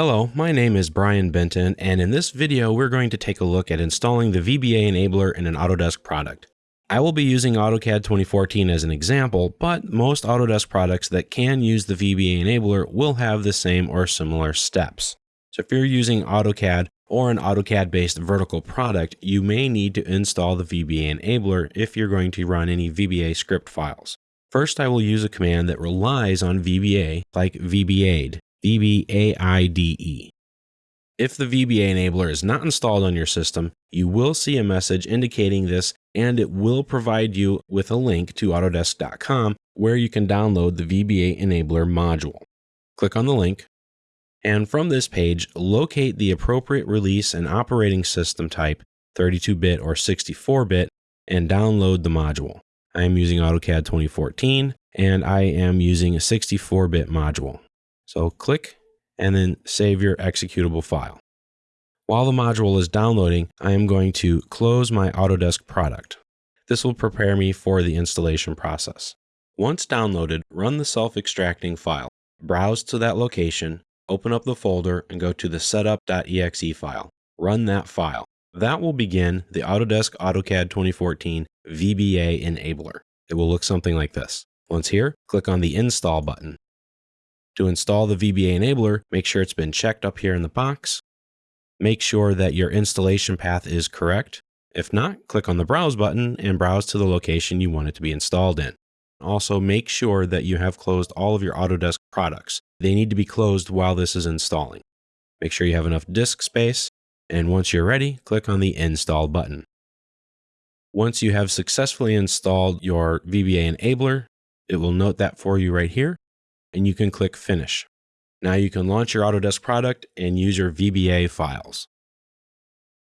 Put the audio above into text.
Hello, my name is Brian Benton, and in this video we're going to take a look at installing the VBA enabler in an Autodesk product. I will be using AutoCAD 2014 as an example, but most Autodesk products that can use the VBA enabler will have the same or similar steps. So if you're using AutoCAD or an AutoCAD-based vertical product, you may need to install the VBA enabler if you're going to run any VBA script files. First, I will use a command that relies on VBA, like VBAID, VBAIDE. If the VBA enabler is not installed on your system, you will see a message indicating this and it will provide you with a link to Autodesk.com where you can download the VBA enabler module. Click on the link, and from this page, locate the appropriate release and operating system type, 32-bit or 64-bit, and download the module. I am using AutoCAD 2014, and I am using a 64-bit module. So click and then save your executable file. While the module is downloading, I am going to close my Autodesk product. This will prepare me for the installation process. Once downloaded, run the self-extracting file. Browse to that location, open up the folder, and go to the setup.exe file. Run that file. That will begin the Autodesk AutoCAD 2014 VBA enabler. It will look something like this. Once here, click on the Install button. To install the VBA enabler, make sure it's been checked up here in the box. Make sure that your installation path is correct. If not, click on the Browse button and browse to the location you want it to be installed in. Also, make sure that you have closed all of your Autodesk products. They need to be closed while this is installing. Make sure you have enough disk space, and once you're ready, click on the Install button. Once you have successfully installed your VBA enabler, it will note that for you right here, and you can click Finish. Now you can launch your Autodesk product and use your VBA files.